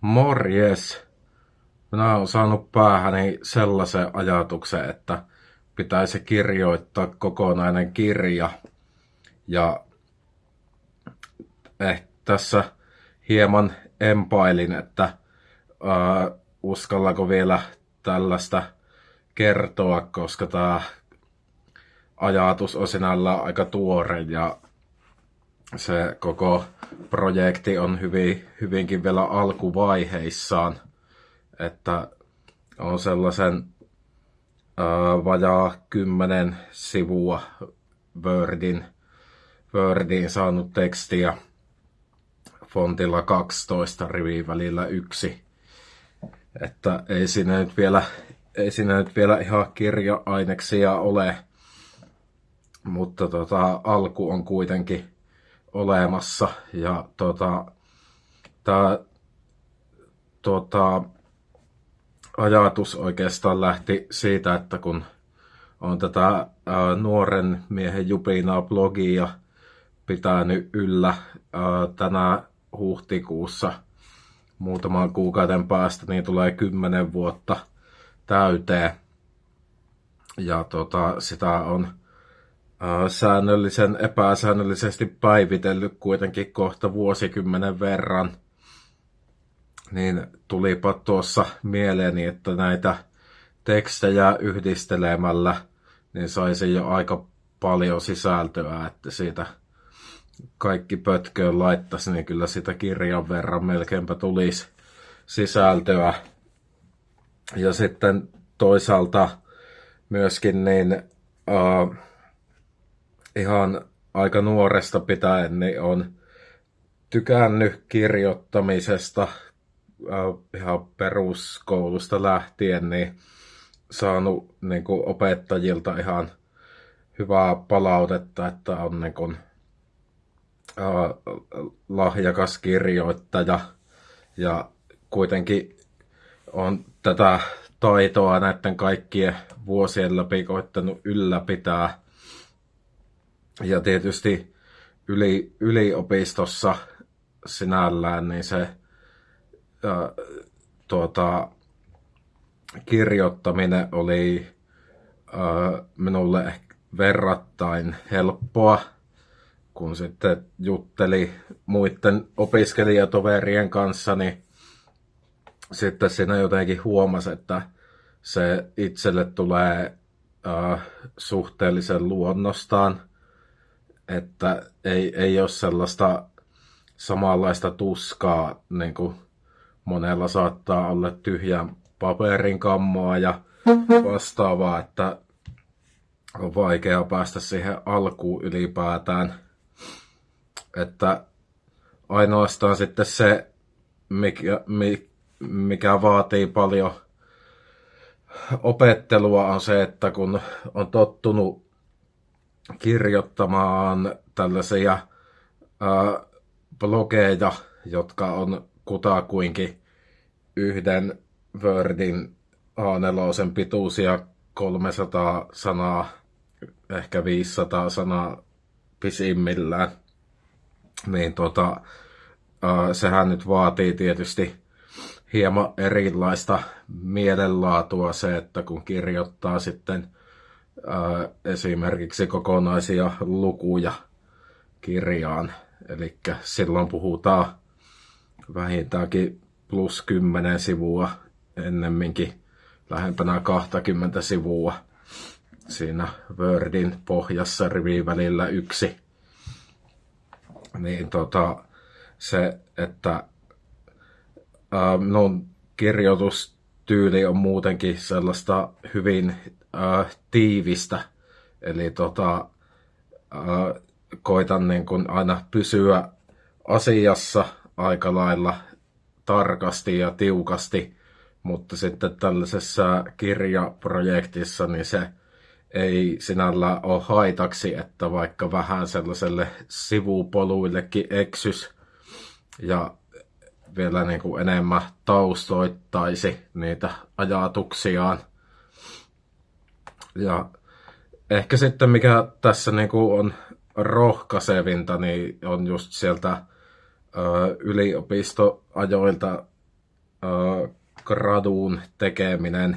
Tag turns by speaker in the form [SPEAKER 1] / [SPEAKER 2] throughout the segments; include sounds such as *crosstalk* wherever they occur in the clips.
[SPEAKER 1] Morjes! Minä olen saanut päähäni sellaisen ajatuksen, että pitäisi kirjoittaa kokonainen kirja. Ja eh, tässä hieman empailin, että äh, uskallako vielä tällaista kertoa, koska tämä ajatus on sinällään aika tuore ja se koko projekti on hyvin, hyvinkin vielä alkuvaiheissaan, että on sellaisen ää, vajaa kymmenen sivua Wordin, Wordin saanut tekstiä fontilla 12 rivin välillä yksi. Että ei siinä nyt vielä, ei siinä nyt vielä ihan kirja-aineksia ole, mutta tota, alku on kuitenkin olemassa. Ja tota, tämä tota, ajatus oikeastaan lähti siitä, että kun on tätä ää, nuoren miehen jupinaa blogia pitänyt yllä ää, tänä huhtikuussa muutaman kuukauden päästä, niin tulee kymmenen vuotta täyteen. Ja tota, sitä on säännöllisen epäsäännöllisesti päivitellyt kuitenkin kohta vuosikymmenen verran, niin tulipa tuossa mieleeni, että näitä tekstejä yhdistelemällä niin saisi jo aika paljon sisältöä, että siitä kaikki pötköön laittaisi, niin kyllä sitä kirjan verran melkeinpä tulisi sisältöä. Ja sitten toisaalta myöskin niin uh, ihan aika nuoresta pitäen niin on tykännyt kirjoittamisesta ihan peruskoulusta lähtien, niin saanut niin kuin opettajilta ihan hyvää palautetta, että on niin kuin, äh, lahjakas kirjoittaja. Ja kuitenkin on tätä taitoa näiden kaikkien vuosien läpi koittanut ylläpitää ja tietysti yli, yliopistossa sinällään niin se ää, tuota, kirjoittaminen oli ää, minulle verrattain helppoa, kun sitten jutteli muiden opiskelijatoverien kanssa, niin sitten siinä jotenkin huomasi, että se itselle tulee äh, suhteellisen luonnostaan että ei, ei ole sellaista samanlaista tuskaa, niin kuin monella saattaa olla tyhjän paperin kammoa ja vastaavaa, että on vaikea päästä siihen alkuun ylipäätään. Että ainoastaan sitten se, mikä, mikä vaatii paljon opettelua, on se, että kun on tottunut kirjoittamaan tällaisia blogeja, jotka on kutakuinkin yhden Wordin A4 pituisia 300 sanaa, ehkä 500 sanaa pisimmillään. Niin tota, ää, sehän nyt vaatii tietysti hieman erilaista mielenlaatua se, että kun kirjoittaa sitten – esimerkiksi kokonaisia lukuja kirjaan. Eli silloin puhutaan vähintäänkin plus 10 sivua ennemminkin lähempänä 20 sivua siinä Wordin pohjassa rivin välillä yksi. Niin tota, se, että ää, minun kirjoitustyyli on muutenkin sellaista hyvin äh, tiivistä. Eli tota, äh, koitan niin kun aina pysyä asiassa aika lailla tarkasti ja tiukasti, mutta sitten tällaisessa kirjaprojektissa niin se ei sinällä ole haitaksi, että vaikka vähän sellaiselle sivupoluillekin eksys ja vielä niin kuin enemmän taustoittaisi niitä ajatuksiaan. Ja ehkä sitten mikä tässä niinku on rohkaisevinta, niin on just sieltä ö, yliopistoajoilta äh, graduun tekeminen,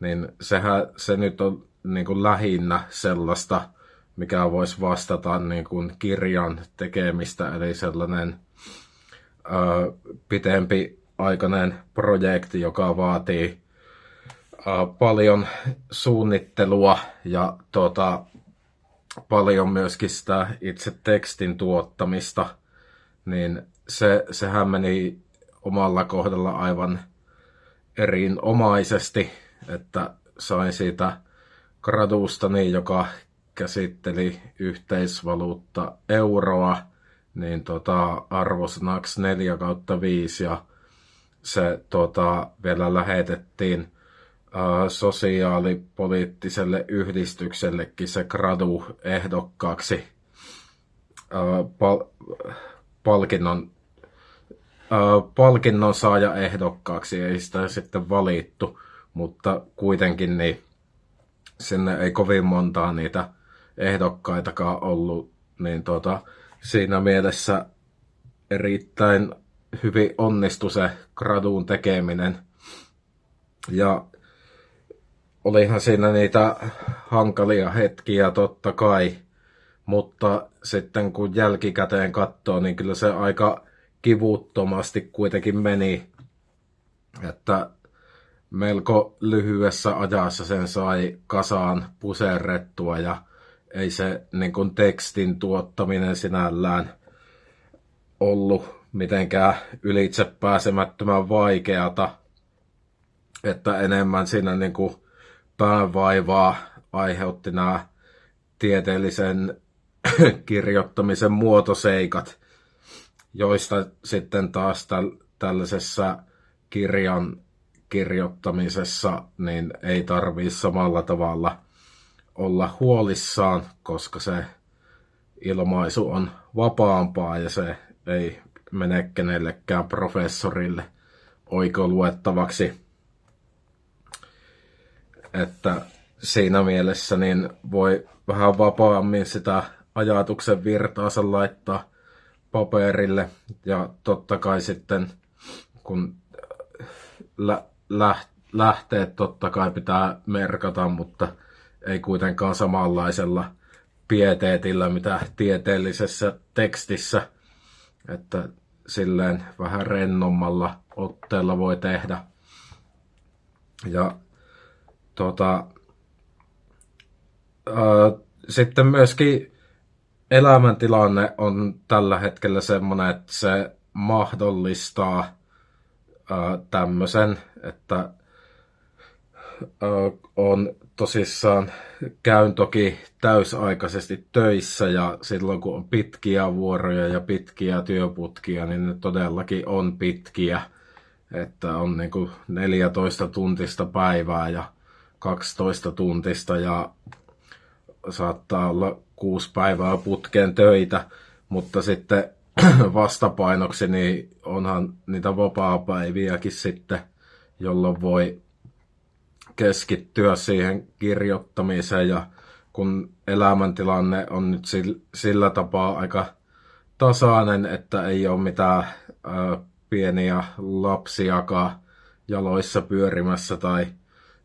[SPEAKER 1] niin sehän se nyt on niin kuin lähinnä sellaista, mikä voisi vastata niin kuin kirjan tekemistä, eli sellainen ö, pitempi aikainen projekti, joka vaatii paljon suunnittelua ja tota, paljon myöskin sitä itse tekstin tuottamista, niin se, sehän meni omalla kohdalla aivan erinomaisesti, että sain siitä gradustani, joka käsitteli yhteisvaluutta euroa, niin tota, arvosanaksi 4 kautta 5 ja se tota, vielä lähetettiin sosiaalipoliittiselle yhdistyksellekin se gradu ehdokkaaksi pal- palkinnon, palkinnon saaja ehdokkaaksi. Ei sitä sitten valittu, mutta kuitenkin niin sinne ei kovin montaa niitä ehdokkaitakaan ollut, niin tota, siinä mielessä erittäin hyvin onnistui se graduun tekeminen. Ja olihan siinä niitä hankalia hetkiä totta kai, mutta sitten kun jälkikäteen katsoo, niin kyllä se aika kivuttomasti kuitenkin meni. Että melko lyhyessä ajassa sen sai kasaan puserrettua ja ei se niin kuin tekstin tuottaminen sinällään ollut mitenkään ylitse pääsemättömän vaikeata, että enemmän siinä niin kuin päävaivaa aiheutti nämä tieteellisen *clears throat* kirjoittamisen muotoseikat, joista sitten taas tällaisessa kirjan kirjoittamisessa niin ei tarvii samalla tavalla olla huolissaan, koska se ilmaisu on vapaampaa ja se ei mene kenellekään professorille oikoluettavaksi. Että siinä mielessä niin voi vähän vapaammin sitä ajatuksen virtaansa laittaa paperille ja totta kai sitten kun lähteet totta kai pitää merkata, mutta ei kuitenkaan samanlaisella pieteetillä, mitä tieteellisessä tekstissä, että silleen vähän rennommalla otteella voi tehdä. Ja tota, ää, sitten myöskin elämäntilanne on tällä hetkellä semmoinen, että se mahdollistaa tämmöisen, että on tosissaan, käyn toki täysaikaisesti töissä ja silloin kun on pitkiä vuoroja ja pitkiä työputkia, niin ne todellakin on pitkiä. Että on niin kuin 14 tuntista päivää ja 12 tuntista ja saattaa olla kuusi päivää putkeen töitä, mutta sitten *clears throat* vastapainoksi, niin onhan niitä vapaa-päiviäkin sitten, jolloin voi keskittyä siihen kirjoittamiseen ja kun elämäntilanne on nyt sillä tapaa aika tasainen, että ei ole mitään ää, pieniä lapsiakaan jaloissa pyörimässä tai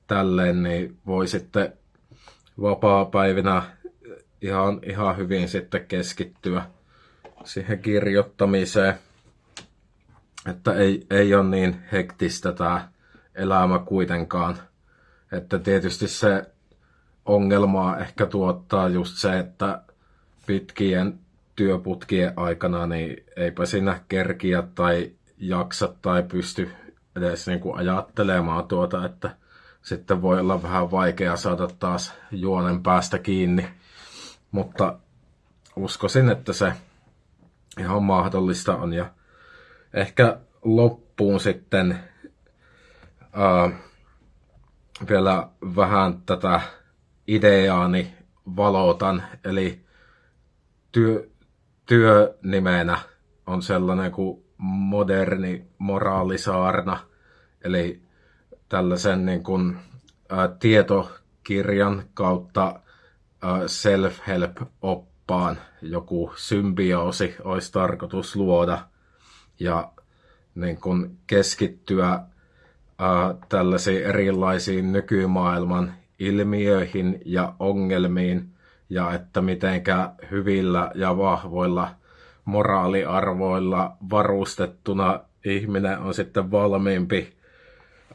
[SPEAKER 1] tälleen, niin voi sitten vapaa-päivinä ihan, ihan hyvin sitten keskittyä siihen kirjoittamiseen. Että ei, ei ole niin hektistä tämä elämä kuitenkaan. Että tietysti se ongelmaa ehkä tuottaa just se, että pitkien työputkien aikana niin eipä siinä kerkiä tai jaksa tai pysty edes niin kuin ajattelemaan tuota, että sitten voi olla vähän vaikea saada taas juonen päästä kiinni. Mutta uskoisin, että se ihan mahdollista on. Ja ehkä loppuun sitten ää, vielä vähän tätä ideaani valotan, eli työ, työnimenä on sellainen kuin moderni moraalisaarna, eli tällaisen niin kuin, ää, tietokirjan kautta self-help-oppaan joku symbioosi olisi tarkoitus luoda. Ja niin kun keskittyä tällaisiin erilaisiin nykymaailman ilmiöihin ja ongelmiin, ja että mitenkä hyvillä ja vahvoilla moraaliarvoilla varustettuna ihminen on sitten valmiimpi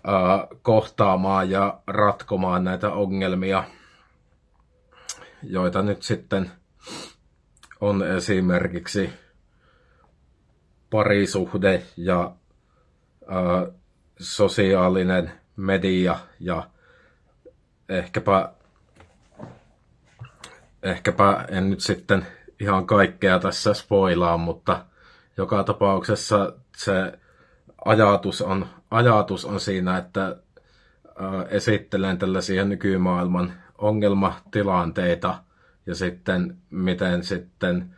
[SPEAKER 1] ää, kohtaamaan ja ratkomaan näitä ongelmia, joita nyt sitten on esimerkiksi parisuhde ja ää, sosiaalinen media ja ehkäpä, ehkäpä en nyt sitten ihan kaikkea tässä spoilaa, mutta joka tapauksessa se ajatus on, ajatus on siinä, että esittelen tällaisia nykymaailman ongelmatilanteita ja sitten miten sitten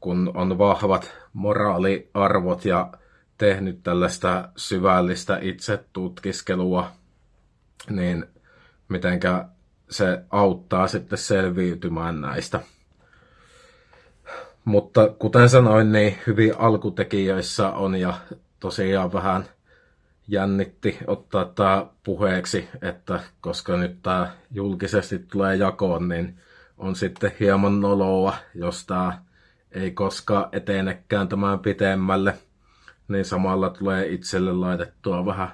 [SPEAKER 1] kun on vahvat moraaliarvot ja tehnyt tällaista syvällistä itsetutkiskelua, niin mitenkä se auttaa sitten selviytymään näistä. Mutta kuten sanoin, niin hyvin alkutekijöissä on ja tosiaan vähän jännitti ottaa tämä puheeksi, että koska nyt tämä julkisesti tulee jakoon, niin on sitten hieman noloa, jos tämä ei koskaan etenekään tämän pitemmälle, niin samalla tulee itselle laitettua vähän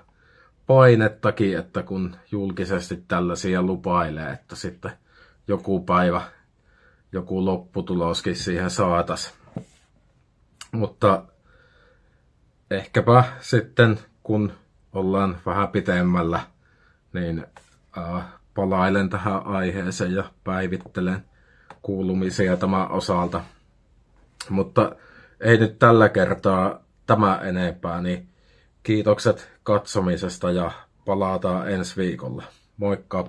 [SPEAKER 1] painettakin, että kun julkisesti tällaisia lupailee, että sitten joku päivä joku lopputuloskin siihen saatas. Mutta ehkäpä sitten kun ollaan vähän pitemmällä, niin äh, palailen tähän aiheeseen ja päivittelen kuulumisia tämän osalta. Mutta ei nyt tällä kertaa tämä enempää, niin kiitokset katsomisesta ja palataan ensi viikolla. Moikka!